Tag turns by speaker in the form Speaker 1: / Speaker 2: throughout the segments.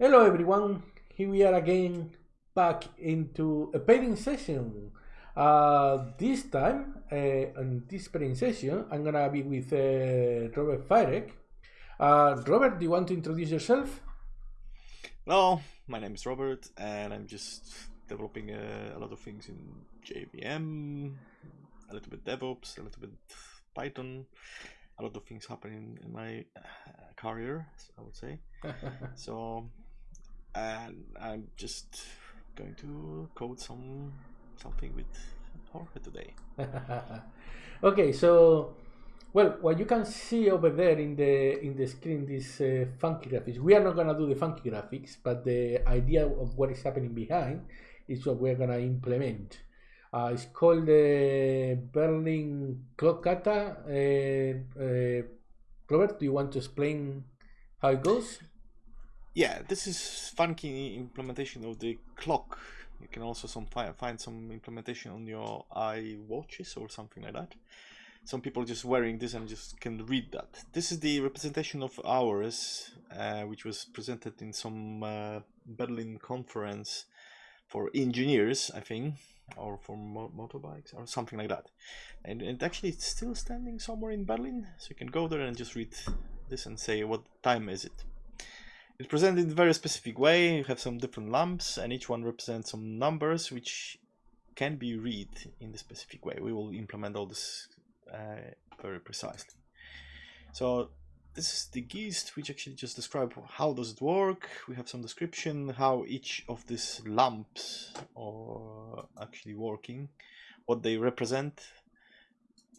Speaker 1: Hello everyone, here we are again back into a pairing session. Uh, this time, uh, on this pairing session, I'm gonna be with uh, Robert Firek. Uh, Robert, do you want to introduce yourself?
Speaker 2: Hello, my name is Robert, and I'm just developing a, a lot of things in JVM, a little bit DevOps, a little bit Python, a lot of things happening in my uh, career, I would say. so, and I'm just going to code some something with Jorge today.
Speaker 1: okay, so well, what you can see over there in the in the screen, this uh, funky graphics. We are not gonna do the funky graphics, but the idea of what is happening behind is what we're gonna implement. Uh, it's called the Berlin Clock Kata. Uh, uh, Robert, do you want to explain how it goes?
Speaker 2: Yeah, this is funky implementation of the clock. You can also some find some implementation on your watches or something like that. Some people just wearing this and just can read that. This is the representation of hours, uh, which was presented in some uh, Berlin conference for engineers, I think, or for mo motorbikes or something like that. And, and actually, it's still standing somewhere in Berlin, so you can go there and just read this and say what time is it. It's presented in a very specific way. You have some different lamps, and each one represents some numbers which can be read in the specific way. We will implement all this uh, very precisely. So this is the gist which actually just describe how does it work. We have some description how each of these lamps are actually working, what they represent,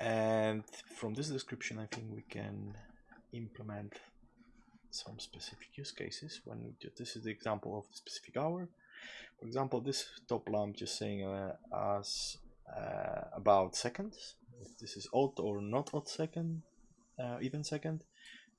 Speaker 2: and from this description I think we can implement some specific use cases when this is the example of the specific hour. For example this top lamp just saying uh, us uh, about seconds. If this is odd or not odd second uh, even second.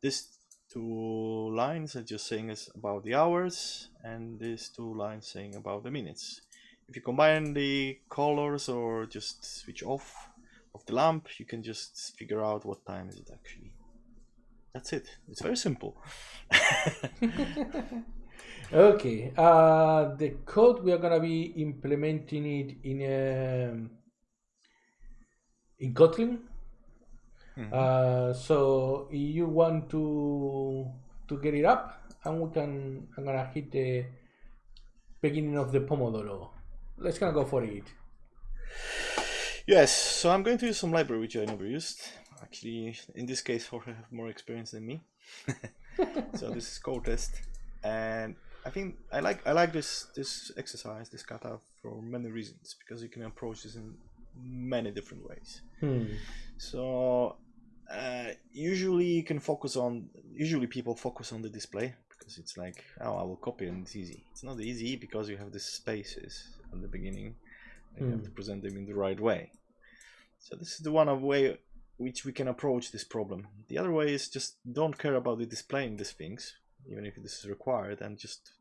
Speaker 2: This two lines are just saying us about the hours and these two lines saying about the minutes. If you combine the colors or just switch off of the lamp you can just figure out what time is it actually that's it. It's very simple.
Speaker 1: Okay uh, the code we are gonna be implementing it in um, in Kotlin. Mm -hmm. uh, so if you want to to get it up and we can I'm gonna hit the beginning of the Pomodoro. Let's gonna go for it.
Speaker 2: Yes so I'm going to use some library which I never used actually in this case Jorge have more experience than me so this is Kotest and I think I like I like this this exercise this kata for many reasons because you can approach this in many different ways
Speaker 1: hmm.
Speaker 2: so uh, usually you can focus on usually people focus on the display because it's like oh I will copy and it's easy it's not easy because you have the spaces at the beginning and hmm. you have to hmm. present them in the right way so this is the one of way which we can approach this problem. The other way is just don't care about the displaying these things, even if this is required, and just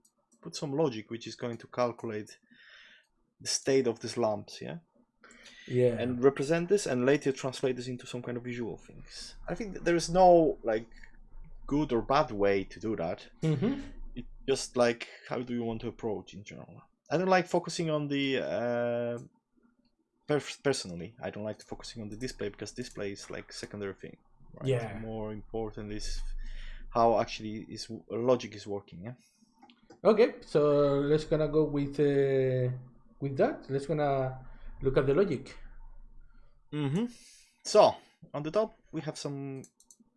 Speaker 2: put some logic which is going to calculate the state of these lamps, yeah?
Speaker 1: Yeah.
Speaker 2: And represent this and later translate this into some kind of visual things. I think there is no like good or bad way to do that.
Speaker 1: Mm-hmm.
Speaker 2: It's just like how do you want to approach in general. I don't like focusing on the uh, personally i don't like focusing on the display because display is like secondary thing
Speaker 1: right? yeah.
Speaker 2: More important is how actually is logic is working yeah?
Speaker 1: Okay so let's gonna go with uh, with that. Let's gonna look at the logic.
Speaker 2: Mm-hmm. so on the top we have some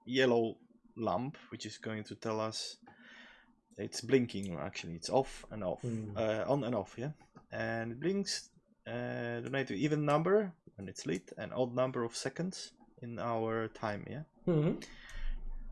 Speaker 2: yellow lamp which is going to tell us it's blinking actually. It's off and off. Mm. uh, on and off yeah? And it blinks uh, donate to even number when it's lit and odd number of seconds in our time yeah?
Speaker 1: Mm -hmm.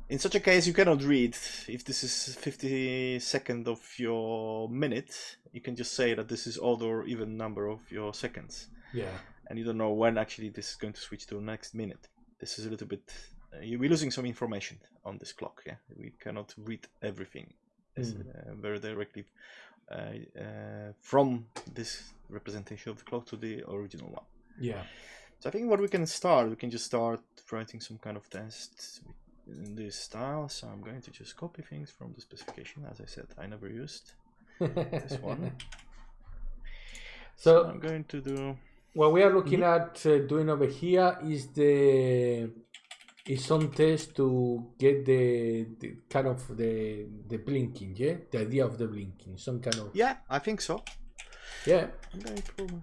Speaker 2: in such a case you cannot read. If this is 50 second of your minute you can just say that this is odd or even number of your seconds.
Speaker 1: Yeah.
Speaker 2: And you don't know when actually this is going to switch to next minute. This is a little bit uh, you'll be losing some information on this clock yeah? We cannot read everything mm. uh, very directly uh, uh, from this representation of the clock to the original one.
Speaker 1: Yeah.
Speaker 2: So I think what we can start, we can just start writing some kind of test in this style, so I'm going to just copy things from the specification. As I said, I never used this one.
Speaker 1: so,
Speaker 2: I'm going to do
Speaker 1: what we are looking
Speaker 2: Mm-hmm.
Speaker 1: at uh, doing over here is the is some test to get the, the kind of the the blinking, yeah, the idea of the blinking, some kind of
Speaker 2: yeah, I think so.
Speaker 1: Yeah.
Speaker 2: I'm going to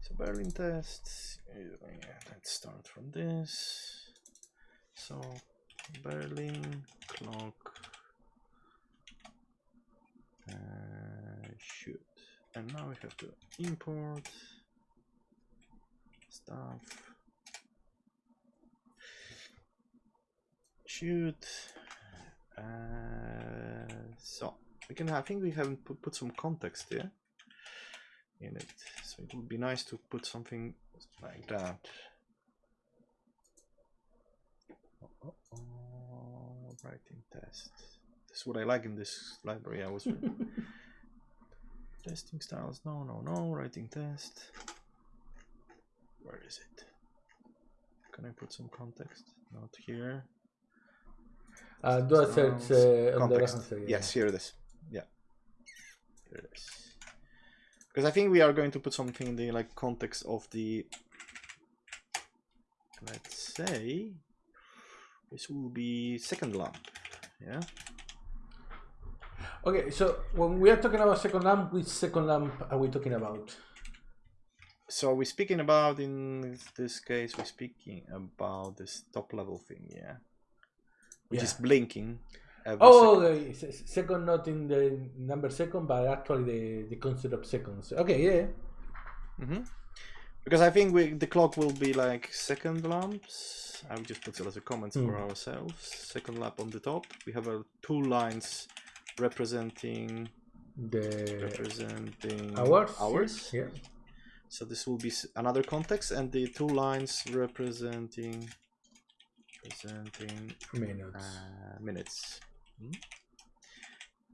Speaker 2: so Berlin test. uh, Yeah, let's start from this. So Berlin clock uh, shoot, and now we have to import stuff. Shoot. Uh, so we can. I think we haven't put, put some context here in it, so it would be nice to put something like that. Oh, oh, oh, writing test. This is what I like in this library. I was testing styles. No, no, no. Writing test. Where is it? Can I put some context? Not here.
Speaker 1: Uh, do a search uh, on the
Speaker 2: context.
Speaker 1: answer. Yeah.
Speaker 2: Yes, here it is. Yeah, here it is. Because I think we are going to put something in the like context of the. Let's say this will be second lamp. Yeah.
Speaker 1: Okay, so when we are talking about second lamp, which second lamp are we talking about?
Speaker 2: So we're speaking about in this case we're speaking about this top level thing, yeah, which is blinking.
Speaker 1: Oh,
Speaker 2: second.
Speaker 1: okay, s- s- second, not in the number second, but actually the, the concept of seconds. Okay, yeah.
Speaker 2: hmm Because I think we, the clock will be like second lamps. I will just put it as a comment for
Speaker 1: Hmm.
Speaker 2: ourselves. Second lamp on the top. We have uh, two lines representing
Speaker 1: The
Speaker 2: representing
Speaker 1: hours.
Speaker 2: hours.
Speaker 1: Yeah.
Speaker 2: So this will be another context, and the two lines representing representing
Speaker 1: Minutes.
Speaker 2: uh, minutes. Hmm?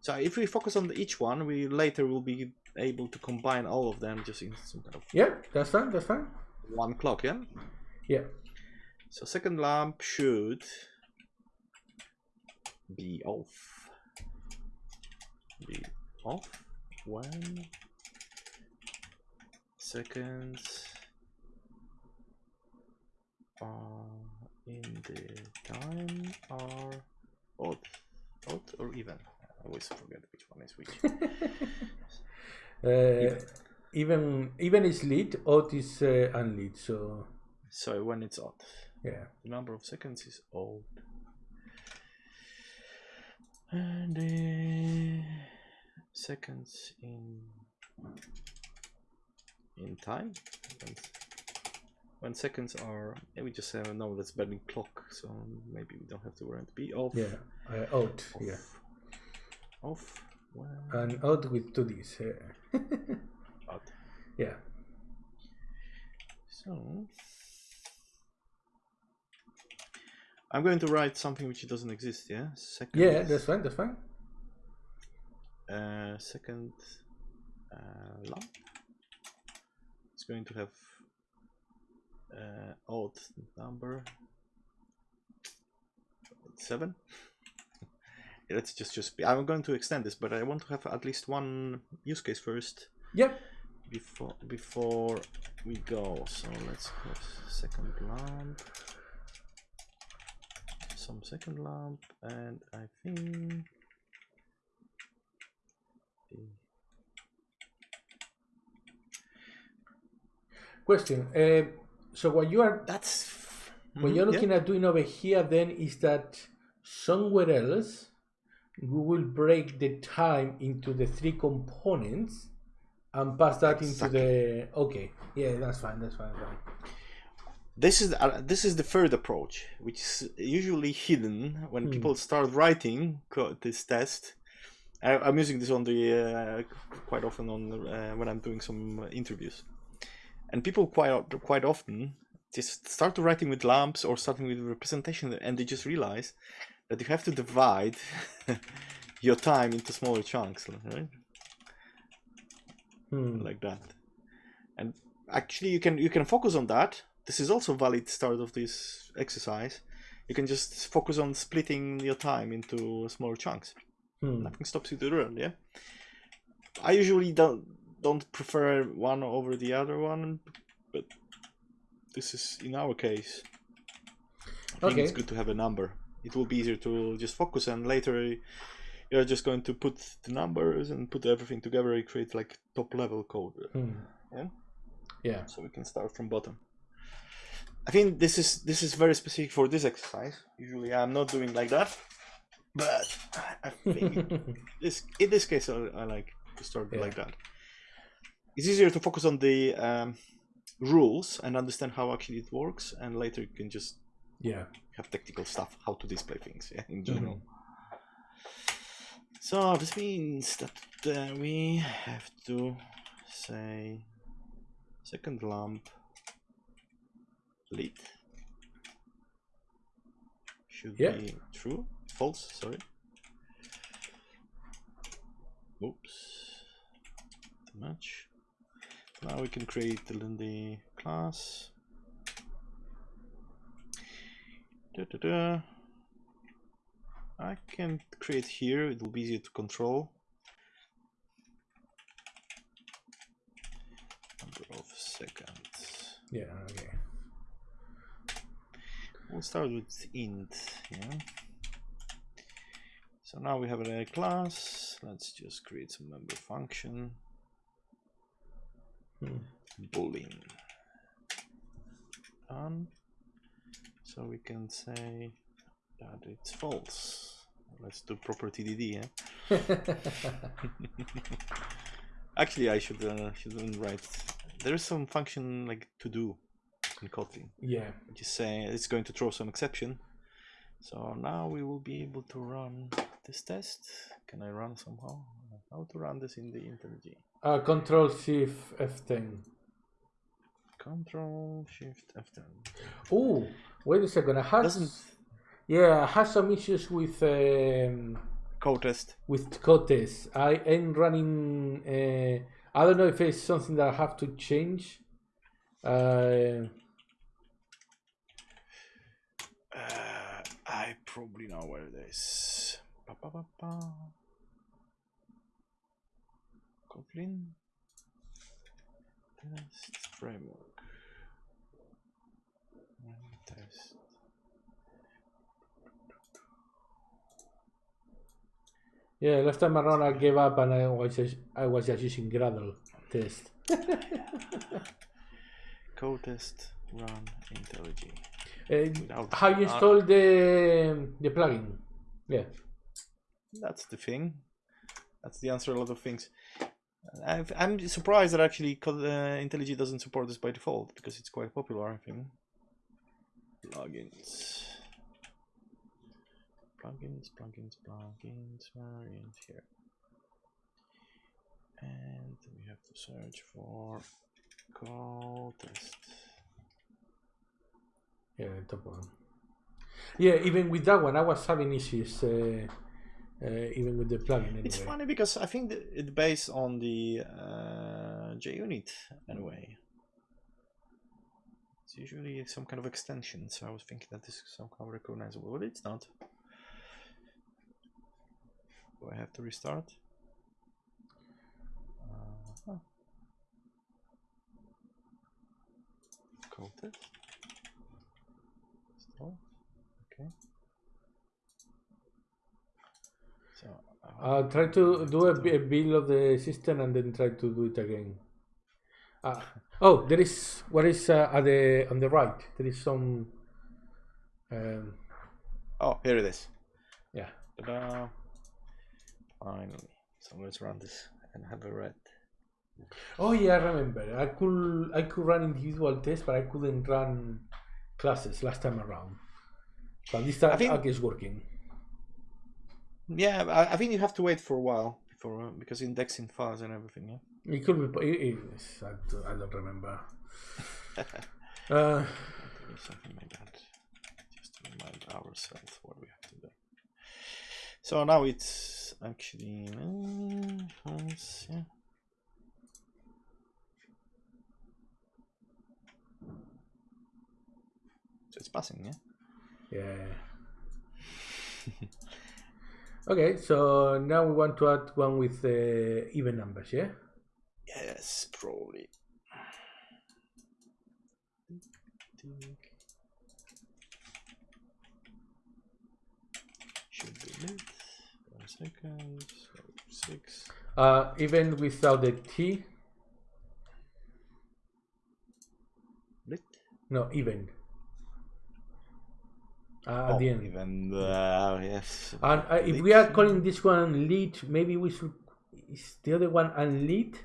Speaker 2: So if we focus on each one, we later will be able to combine all of them just in some kind of
Speaker 1: yeah, that's fine. That's fine.
Speaker 2: one clock, yeah?
Speaker 1: Yeah.
Speaker 2: So second lamp should be off. Be off when seconds are in the time are odd or even. I always forget which one is which.
Speaker 1: Uh, even even is lit, odd is uh, unlit. So
Speaker 2: so when it's odd,
Speaker 1: yeah.
Speaker 2: the number of seconds is odd. And the seconds in in time when, seconds are yeah, we just have no that's Berlin clock so maybe we don't have to worry be off
Speaker 1: Yeah. Uh, odd.
Speaker 2: off,
Speaker 1: Yeah.
Speaker 2: off when
Speaker 1: And out with two Ds. Uh,
Speaker 2: odd.
Speaker 1: yeah.
Speaker 2: so I'm going to write something which doesn't exist yeah second
Speaker 1: Yeah, that's fine. That's fine.
Speaker 2: uh, second uh, lamp it's going to have uh, odd number seven let's just just be i'm going to extend this but i want to have at least one use case first
Speaker 1: Yeah.
Speaker 2: before before we go so let's put second lamp some second lamp and i think
Speaker 1: Question. Uh, so what you are
Speaker 2: that's
Speaker 1: what
Speaker 2: Mhm,
Speaker 1: you're
Speaker 2: yeah.
Speaker 1: looking at doing over here then is that somewhere else we will break the time into the three components and pass that into the okay yeah that's fine that's fine, that's fine.
Speaker 2: this is uh, this is the third approach which is usually hidden when
Speaker 1: Hmm.
Speaker 2: people start writing this test I, i'm using this on the uh, quite often on uh, when i'm doing some interviews and people quite quite often just start writing with lamps or starting with representation and they just realize that you have to divide your time into smaller chunks right
Speaker 1: Hmm.
Speaker 2: like that and actually you can you can focus on that this is also valid start of this exercise you can just focus on splitting your time into smaller chunks.
Speaker 1: Hmm.
Speaker 2: Nothing stops you to learn, yeah. I usually don't don't prefer one over the other one, but this is in our case. I think it's good to have a number. It will be easier to just focus, and later you're just going to put the numbers and put everything together. You create like top level code,
Speaker 1: Hmm.
Speaker 2: yeah.
Speaker 1: Yeah.
Speaker 2: So we can start from bottom. I think this is this is very specific for this exercise. Usually I'm not doing like that, but I think this in this case I, I like to start
Speaker 1: Yeah.
Speaker 2: like that. It's easier to focus on the um, rules and understand how actually it works, and later you can just
Speaker 1: yeah.
Speaker 2: have technical stuff how to display things yeah, in
Speaker 1: Mm-hmm.
Speaker 2: general. So this means that uh, we have to say second lamp lit should
Speaker 1: Yeah.
Speaker 2: be true false sorry oops too much now we can create the, Lindy class da, da, da. I can create here it will be easier to control number of seconds
Speaker 1: Yeah. Okay.
Speaker 2: We'll start with int, yeah. So now we have a class. Let's just create some member function.
Speaker 1: Hmm.
Speaker 2: Boolean. Done. So we can say that it's false. Let's do proper TDD, yeah. Actually, I should uh, shouldn't write. There is some function like to do in Kotlin
Speaker 1: yeah.
Speaker 2: just say it's going to throw some exception. So now we will be able to run this test. Can I run somehow? How to run this in the IntelliJ?
Speaker 1: Uh, control Shift F10.
Speaker 2: Control Shift F10.
Speaker 1: Oh, wait a second. I had
Speaker 2: Doesn't
Speaker 1: yeah, I had some issues with um,
Speaker 2: Kotest?
Speaker 1: with Cotes. I am running. Uh, I don't know if it's something that I have to change. Uh,
Speaker 2: Uh, I probably know where it is. Ba, ba, ba. Kotlin test framework. Run Test.
Speaker 1: yeah, last time around I gave up and I was just, I was just using Gradle test.
Speaker 2: Kotest run IntelliJ.
Speaker 1: Uh, how you install the the plugin? Yeah.
Speaker 2: That's the thing. That's the answer to a lot of things. I've, I'm surprised that actually uh, IntelliJ doesn't support this by default because it's quite popular, I think. Plugins. Plugins, plugins, plugins, here. And we have to search for Kotest.
Speaker 1: Yeah, top one. Yeah, even with that one, I was having issues. Uh, even with the plugin. Anyway.
Speaker 2: It's funny because I think it's based on the uh, JUnit anyway. It's usually some kind of extension, so I was thinking that this is somehow recognizable, but it's not. Do I have to restart? Uh, huh. Kotest. Okay. So
Speaker 1: Uh, try to do a, a build of the system and then try to do it again. Uh, oh, there is what is uh, at the on the right? There is some. Um,
Speaker 2: Oh, here it is.
Speaker 1: yeah.
Speaker 2: Finally. So let's run this and have a read.
Speaker 1: Oh yeah, I remember. I could I could run individual tests, but I couldn't run classes last time around. But this time
Speaker 2: I think-
Speaker 1: I guess working.
Speaker 2: Yeah, I, I think you have to wait for a while before uh, because indexing files and everything. Yeah.
Speaker 1: It could be. It, it, I, don't- I don't remember. uh,
Speaker 2: something like that. Just to remind ourselves what we have to do. So now it's actually uh, yeah. So it's passing, yeah.
Speaker 1: Yeah. Okay, so now we want to add one with uh, even numbers, yeah?
Speaker 2: Yes, probably. Should be lit. One second. Six.
Speaker 1: Uh, even without the T?
Speaker 2: Lit.
Speaker 1: No, even. Uh, at
Speaker 2: Oh,
Speaker 1: the end.
Speaker 2: even uh, yes.
Speaker 1: And uh, if we are calling this one lead, maybe we should. Is the other one unlead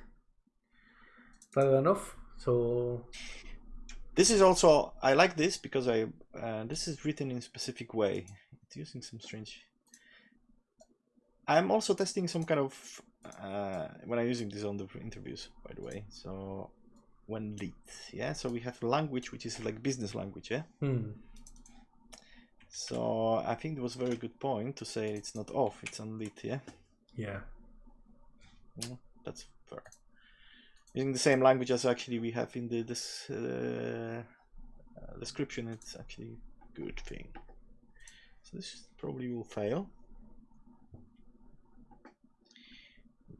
Speaker 1: rather than off? So
Speaker 2: This is also I like this because I uh, this is written in a specific way. It's using some strange. I'm also testing some kind of uh, when I'm using this on the interviews, by the way. So when lead, yeah. So we have language which is like business language, yeah.
Speaker 1: hmm.
Speaker 2: So I think it was a very good point to say it's not off, it's on lead, yeah.
Speaker 1: yeah.
Speaker 2: Mm, that's fair. Using the same language as actually we have in the this uh, uh, description, it's actually a good thing. So this probably will fail.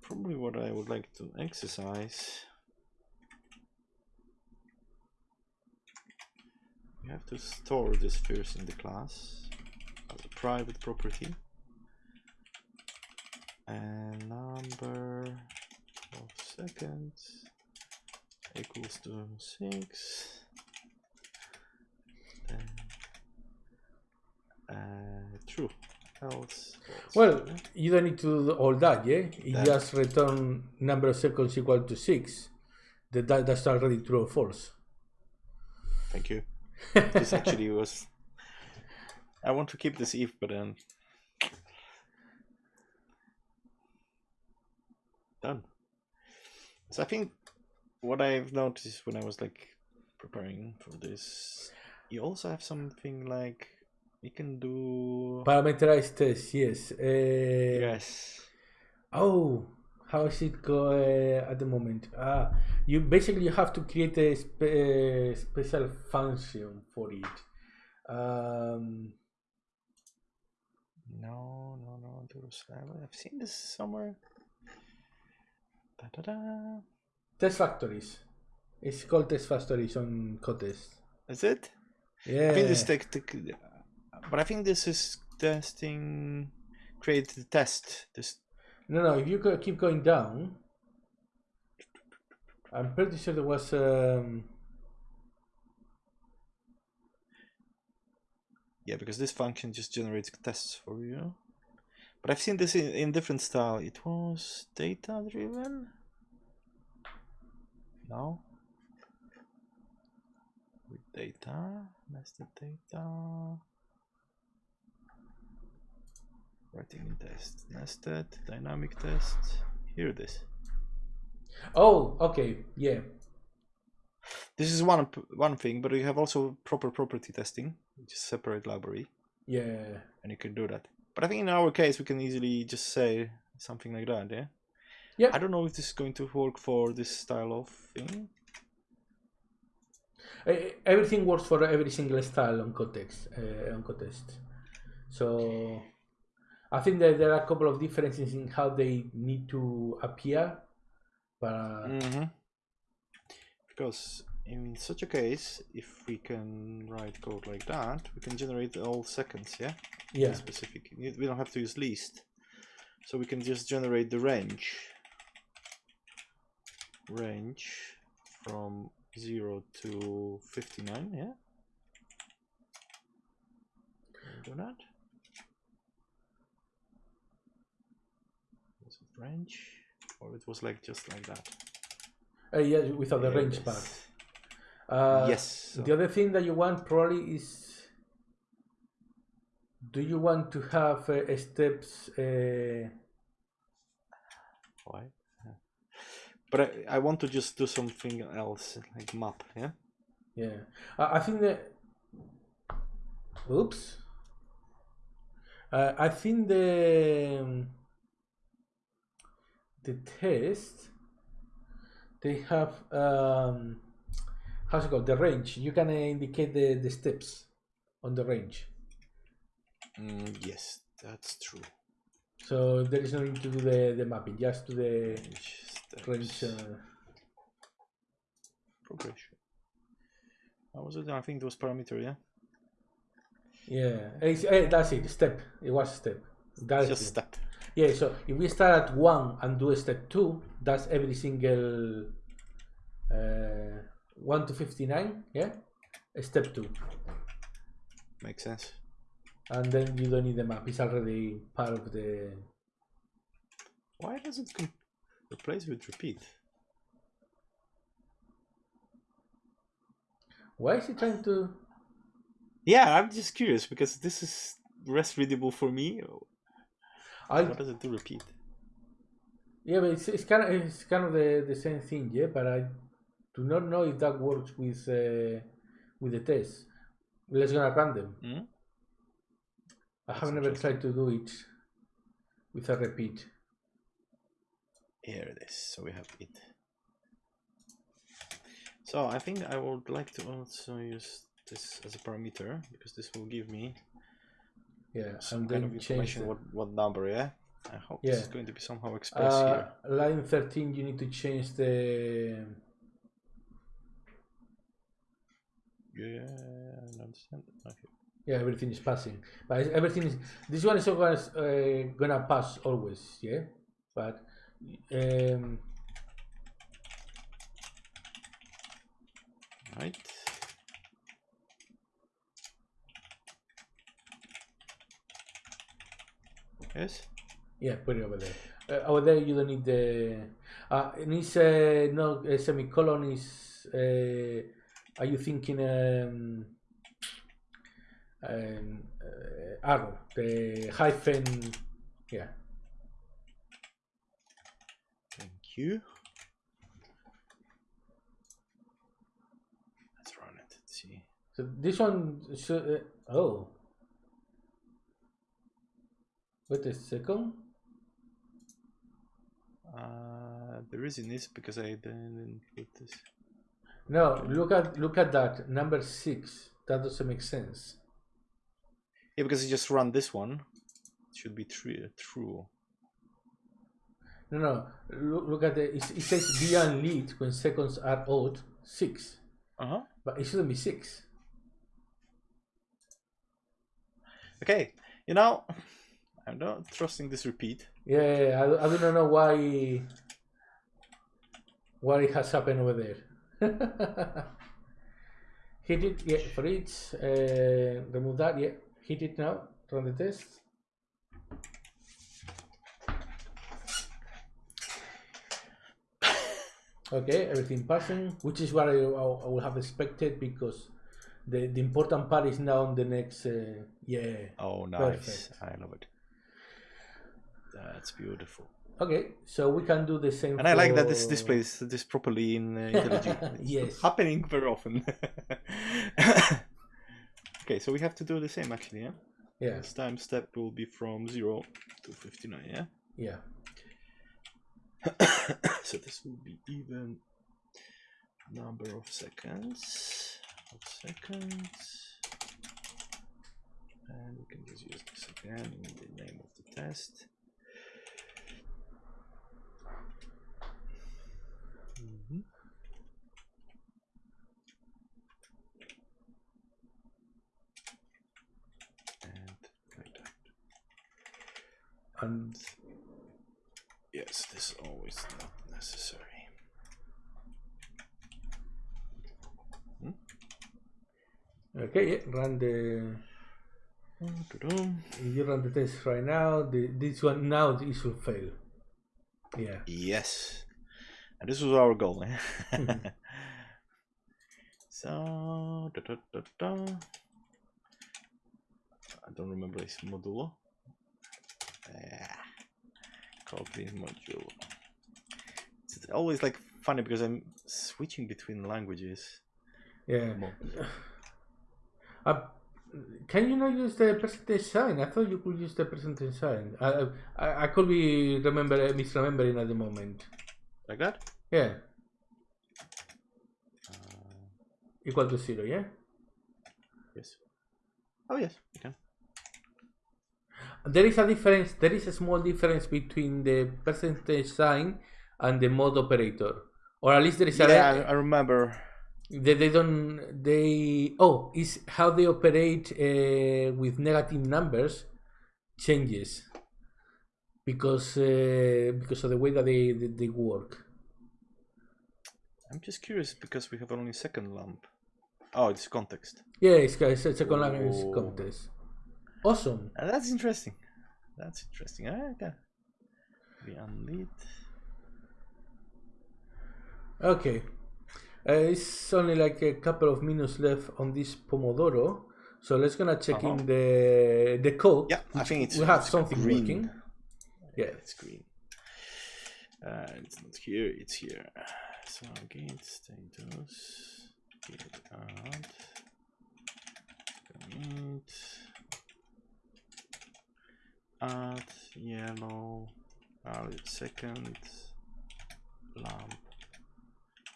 Speaker 2: Probably what I would like to exercise. We have to store this first in the class as a private property and number of seconds equals to six. Then uh, true. Else.
Speaker 1: Well, you don't need to do all that, yeah? You
Speaker 2: That-
Speaker 1: just return number of seconds equal to six. That, that that's already true or false.
Speaker 2: thank you. This actually was. I want to keep this if, but then done. So I think what I've noticed when I was like preparing for this, you also have something like you can do.
Speaker 1: Parameterized test, yes. Uh,
Speaker 2: Yes.
Speaker 1: Oh, how is it go uh, at the moment? Ah, you basically have to create a spe- uh, special function for it. Um,
Speaker 2: No, no, no. There's, I've seen this somewhere. Da, da, da.
Speaker 1: test factories. It's called test factories on Kotest.
Speaker 2: Is it?
Speaker 1: Yeah.
Speaker 2: I think this tech, tech, but I think this is testing. Create the test. This
Speaker 1: No, no. If you keep going down, I'm pretty sure there was. Um,
Speaker 2: yeah, because this function just generates tests for you. But I've seen this in, in different style. It was data driven. No. With data, nested data. Writing in test, nested, dynamic test. Here it is.
Speaker 1: oh, okay. Yeah.
Speaker 2: This is one one thing, but you have also proper property testing, which is separate library,
Speaker 1: Yeah.
Speaker 2: and you can do that. But I think in our case, we can easily just say something like that, yeah.
Speaker 1: Yeah.
Speaker 2: I don't know if this is going to work for this style of thing.
Speaker 1: Everything works for every single style on context uh, on Kotest. So I think that there are a couple of differences in how they need to appear, but uh,
Speaker 2: Mm-hmm. Because in such a case, if we can write code like that, we can generate all seconds, yeah.
Speaker 1: yeah,
Speaker 2: Specific. We don't have to use least, so we can just generate the range. Range from zero to fifty-nine, yeah. Do that? Was it range, or it was like just like that?
Speaker 1: uh, yeah, without the range
Speaker 2: is.
Speaker 1: part. Uh,
Speaker 2: yes. so-
Speaker 1: The other thing that you want probably is, do you want to have uh, steps? Uh,
Speaker 2: Why? Yeah. But I, I want to just do something else, like map, yeah?
Speaker 1: yeah, I, I think that. Oops. Uh, I think the um, the test they have um, how's it called the range. You can uh, indicate the, the steps on the range.
Speaker 2: Mm, yes, that's true.
Speaker 1: So there is no need to do the, the mapping, just to the
Speaker 2: Range
Speaker 1: range. Uh,
Speaker 2: Progression. How was it? I think it was parameter, yeah?
Speaker 1: yeah, it's, eh, that's it. Step. It was step. That's
Speaker 2: Just step.
Speaker 1: Yeah, so if we start at one and do a step two, that's every single uh, one to fifty nine. Yeah, a step two,
Speaker 2: Makes sense.
Speaker 1: and then you don't need the map. It's already part of the.
Speaker 2: Why does it replace with repeat?
Speaker 1: Why is it trying to?
Speaker 2: Yeah, I'm just curious because this is rest readable for me.
Speaker 1: I
Speaker 2: What does it do repeat?
Speaker 1: yeah, but it's, it's kind of it's kind of the, the same thing. Yeah, but I do not know if that works with uh, with the test. Let's gonna run them.
Speaker 2: Hmm?
Speaker 1: I
Speaker 2: That's
Speaker 1: have never tried to do it with a repeat.
Speaker 2: Here it is. So we have it. So I think I would like to also use this as a parameter because this will give me
Speaker 1: Yeah,
Speaker 2: some
Speaker 1: and
Speaker 2: kind
Speaker 1: then
Speaker 2: of
Speaker 1: change
Speaker 2: information what, what number, yeah? I hope this is going to be somehow expressed
Speaker 1: Uh,
Speaker 2: here.
Speaker 1: line 13, you need to change the.
Speaker 2: Yeah, I understand. Okay.
Speaker 1: Yeah, everything is passing. But everything is. This one is always uh, gonna pass always, yeah? But. Um,
Speaker 2: Right. Yes.
Speaker 1: yeah, put it over there. Uh, over there, you don't need the. Uh, it needs uh, no a semicolon. Is. Uh, are you thinking. Um, um, uh, arrow, the hyphen, yeah.
Speaker 2: Thank you. Let's run it. Let's see.
Speaker 1: So this one, so, uh, oh. Wait a second.
Speaker 2: Uh, there is in this because I didn't put this.
Speaker 1: No, look at look at that number six. That doesn't make sense.
Speaker 2: Yeah, because you just run this one. It should be true. True.
Speaker 1: No, no. Look, look at the. It, it says beyond lead when seconds are odd six,
Speaker 2: Uh huh.
Speaker 1: but it shouldn't be six.
Speaker 2: Okay. You know, I'm not trusting this repeat.
Speaker 1: Yeah, I, I do not know why. What it has happened over there. Hit it, yeah. For each, uh, remove that, yeah. Hit it now. Run the test. Okay, everything passing, which is what I, I, I would have expected because the, the important part is now on the next. Uh, yeah.
Speaker 2: Oh, nice.
Speaker 1: Perfect.
Speaker 2: I love it. That's beautiful.
Speaker 1: Okay, so we can do the same.
Speaker 2: And I like that this
Speaker 1: for-
Speaker 2: displays this properly in uh, IntelliJ.
Speaker 1: Yes.
Speaker 2: happening very often. okay, so we have to do the same actually, yeah?
Speaker 1: Yeah,
Speaker 2: This time step will be from 0 to 59, yeah?
Speaker 1: yeah.
Speaker 2: so this will be even number of seconds. Of seconds. And we can just use this again in the name of the test. Mhm. And like that.
Speaker 1: And
Speaker 2: Yes, this is always not necessary.
Speaker 1: okay, yeah, run the. You run the test right now, the, this one now it should fail. Yeah.
Speaker 2: Yes. And this was our goal. eh? so, da, da, da, da. I don't remember this modulo. Yeah. Copy module. It's always like funny because I'm switching between languages.
Speaker 1: Yeah. Uh, can you not use the percentage sign? I thought you could use the percentage sign. I I, I could be remember misremembering at the moment.
Speaker 2: Like that?
Speaker 1: Yeah,
Speaker 2: Uh,
Speaker 1: equal to zero. Yeah.
Speaker 2: yes. Oh, yes, you can.
Speaker 1: There is a difference. There is a small difference between the percentage sign and the mod operator, or at least there is a.
Speaker 2: Yeah, I, I remember.
Speaker 1: They, they don't. They oh, is how they operate uh, with negative numbers changes because uh, because of the way that they they, they work.
Speaker 2: I'm just curious because we have only second lamp. Oh, it's context.
Speaker 1: Yeah, it's, it's a second language
Speaker 2: Oh.
Speaker 1: contest. Awesome.
Speaker 2: Uh, that's interesting. That's interesting. Ah, okay. We unlit.
Speaker 1: Okay. Uh, it's only like a couple of minutes left on this Pomodoro. So let's gonna check in
Speaker 2: Uh-huh.
Speaker 1: the the code.
Speaker 2: Yeah, I think it's
Speaker 1: we have
Speaker 2: it's
Speaker 1: something
Speaker 2: green.
Speaker 1: working. Yeah.
Speaker 2: it's green. Uh, it's not here. It's here. So git status git add commit add yellow valid second lamp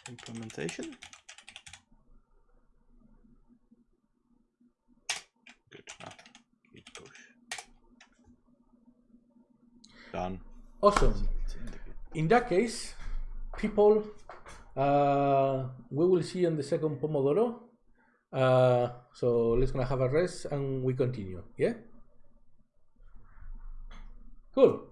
Speaker 2: implementation. Good. Ah, git push. Done.
Speaker 1: Awesome.
Speaker 2: It's in the git.
Speaker 1: In that case, people, uh, we will see on the second Pomodoro. Uh, so let's gonna have a rest and we continue. Yeah. Cool.